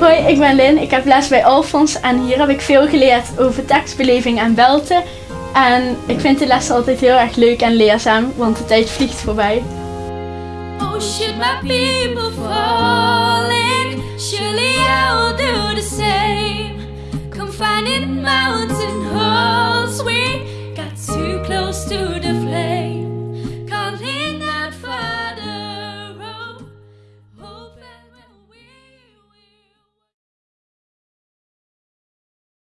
Hoi, ik ben Lin. Ik heb les bij Alfons en hier heb ik veel geleerd over tekstbeleving en belten. En ik vind de lessen altijd heel erg leuk en leerzaam, want de tijd vliegt voorbij. Oh shit, my people falling. Surely I'll do the same. Confining in mountain